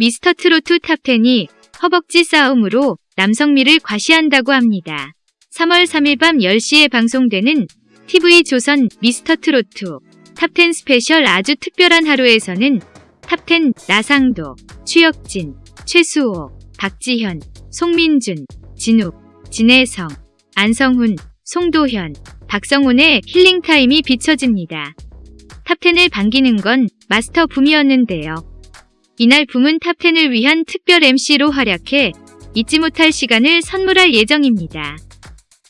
미스터트롯 탑10이 허벅지 싸움으로 남성미를 과시한다고 합니다. 3월 3일 밤 10시에 방송되는 TV조선 미스터트롯 탑10 스페셜 아주 특별한 하루에서는 탑10 나상도, 추혁진, 최수호, 박지현, 송민준, 진욱, 진해성, 안성훈, 송도현, 박성훈의 힐링타임이 비춰집니다. 탑10을 반기는 건 마스터 붐이었는데요. 이날 붐은 탑10을 위한 특별 MC로 활약해 잊지 못할 시간을 선물할 예정입니다.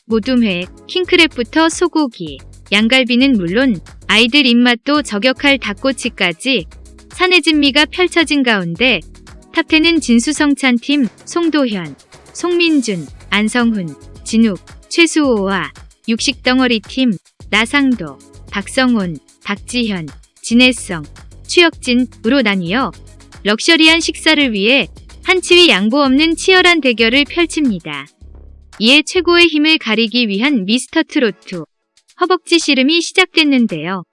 모둠회, 킹크랩부터 소고기, 양갈비는 물론 아이들 입맛도 저격할 닭꼬치까지 산해진미가 펼쳐진 가운데 탑10은 진수성찬팀 송도현, 송민준, 안성훈, 진욱, 최수호와 육식덩어리팀 나상도, 박성훈, 박지현, 진혜성, 추혁진으로 나뉘어 럭셔리한 식사를 위해 한치위 양보 없는 치열한 대결을 펼칩니다. 이에 최고의 힘을 가리기 위한 미스터 트로트 허벅지 씨름이 시작됐는데요.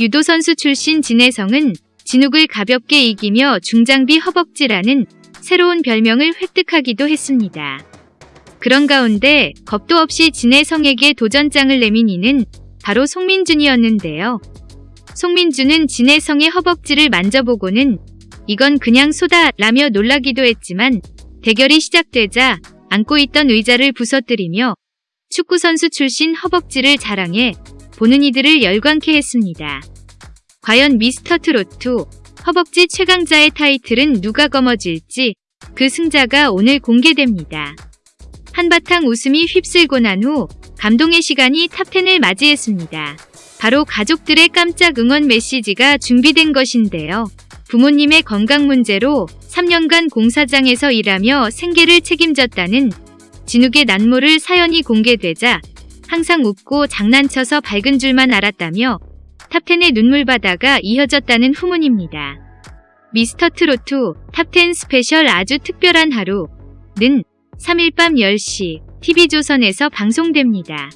유도 선수 출신 진혜성은 진욱을 가볍게 이기며 중장비 허벅지라는 새로운 별명을 획득하기도 했습니다. 그런 가운데 겁도 없이 진혜성에게 도전장을 내민 이는 바로 송민준이었는데요. 송민준은 진혜성의 허벅지를 만져보고는 이건 그냥 소다 라며 놀라기도 했지만 대결이 시작되자 앉고 있던 의자를 부서뜨리며 축구선수 출신 허벅지를 자랑해 보는 이들을 열광케 했습니다. 과연 미스터 트로트 허벅지 최강자의 타이틀은 누가 거머쥘지 그 승자가 오늘 공개됩니다. 한바탕 웃음이 휩쓸고 난 후 감동의 시간이 탑10을 맞이했습니다. 바로 가족들의 깜짝 응원 메시지가 준비된 것인데요. 부모님의 건강 문제로 3년간 공사장에서 일하며 생계를 책임졌다는 진욱의 난모를 사연이 공개되자 항상 웃고 장난쳐서 밝은 줄만 알았다며 탑10의 눈물바다가 이어졌다는 후문입니다. 미스터 트로트 탑10 스페셜 아주 특별한 하루는 3일 밤 10시 TV조선에서 방송됩니다.